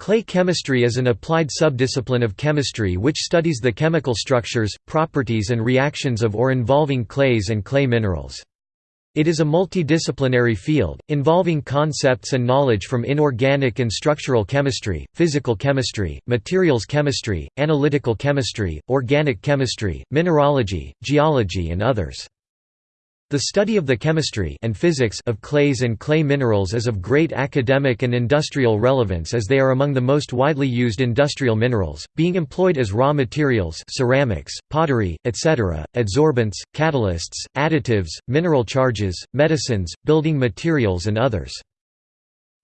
Clay chemistry is an applied subdiscipline of chemistry which studies the chemical structures, properties and reactions of or involving clays and clay minerals. It is a multidisciplinary field, involving concepts and knowledge from inorganic and structural chemistry, physical chemistry, materials chemistry, analytical chemistry, organic chemistry, mineralogy, geology and others. The study of the chemistry and physics of clays and clay minerals is of great academic and industrial relevance as they are among the most widely used industrial minerals, being employed as raw materials ceramics, pottery, etc., adsorbents, catalysts, additives, mineral charges, medicines, building materials and others.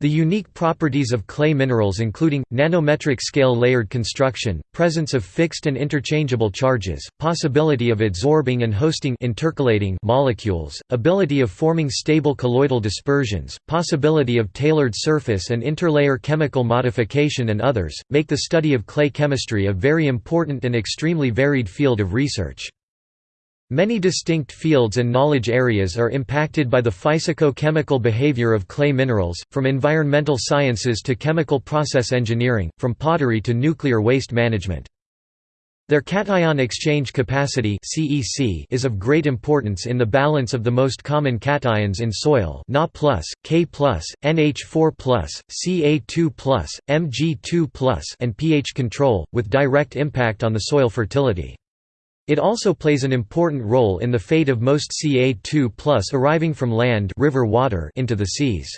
The unique properties of clay minerals including, nanometric scale layered construction, presence of fixed and interchangeable charges, possibility of adsorbing and hosting intercalating molecules, ability of forming stable colloidal dispersions, possibility of tailored surface and interlayer chemical modification and others, make the study of clay chemistry a very important and extremely varied field of research. Many distinct fields and knowledge areas are impacted by the physico-chemical behavior of clay minerals, from environmental sciences to chemical process engineering, from pottery to nuclear waste management. Their cation exchange capacity is of great importance in the balance of the most common cations in soil Na+, K+, NH4+, Ca2+, Mg2+, and pH control, with direct impact on the soil fertility. It also plays an important role in the fate of most Ca2 arriving from land river water into the seas.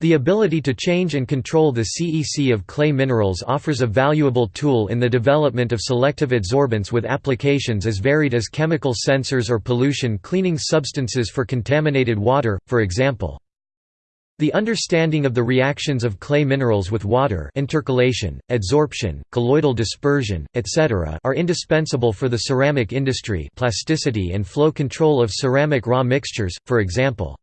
The ability to change and control the CEC of clay minerals offers a valuable tool in the development of selective adsorbents with applications as varied as chemical sensors or pollution cleaning substances for contaminated water, for example. The understanding of the reactions of clay minerals with water intercalation, adsorption, colloidal dispersion, etc. are indispensable for the ceramic industry plasticity and flow control of ceramic raw mixtures, for example.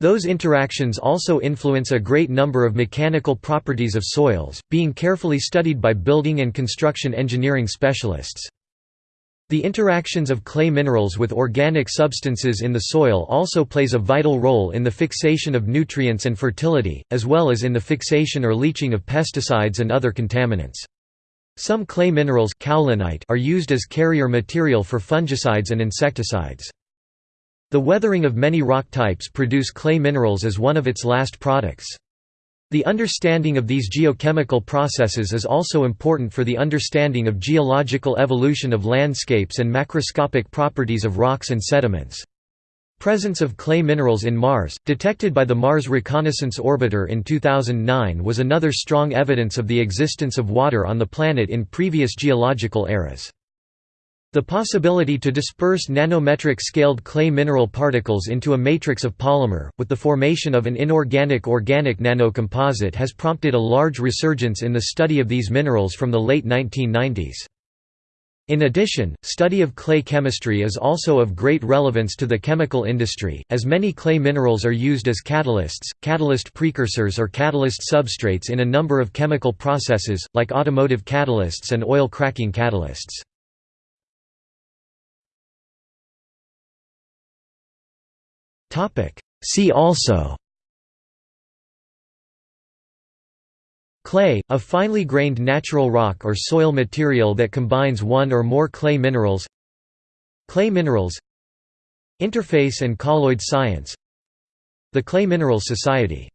Those interactions also influence a great number of mechanical properties of soils, being carefully studied by building and construction engineering specialists. The interactions of clay minerals with organic substances in the soil also plays a vital role in the fixation of nutrients and fertility, as well as in the fixation or leaching of pesticides and other contaminants. Some clay minerals are used as carrier material for fungicides and insecticides. The weathering of many rock types produce clay minerals as one of its last products. The understanding of these geochemical processes is also important for the understanding of geological evolution of landscapes and macroscopic properties of rocks and sediments. Presence of clay minerals in Mars, detected by the Mars Reconnaissance Orbiter in 2009 was another strong evidence of the existence of water on the planet in previous geological eras. The possibility to disperse nanometric scaled clay mineral particles into a matrix of polymer, with the formation of an inorganic-organic nanocomposite has prompted a large resurgence in the study of these minerals from the late 1990s. In addition, study of clay chemistry is also of great relevance to the chemical industry, as many clay minerals are used as catalysts, catalyst precursors or catalyst substrates in a number of chemical processes, like automotive catalysts and oil cracking catalysts. See also. Clay, a finely grained natural rock or soil material that combines one or more clay minerals. Clay minerals. Interface and colloid science. The Clay Minerals Society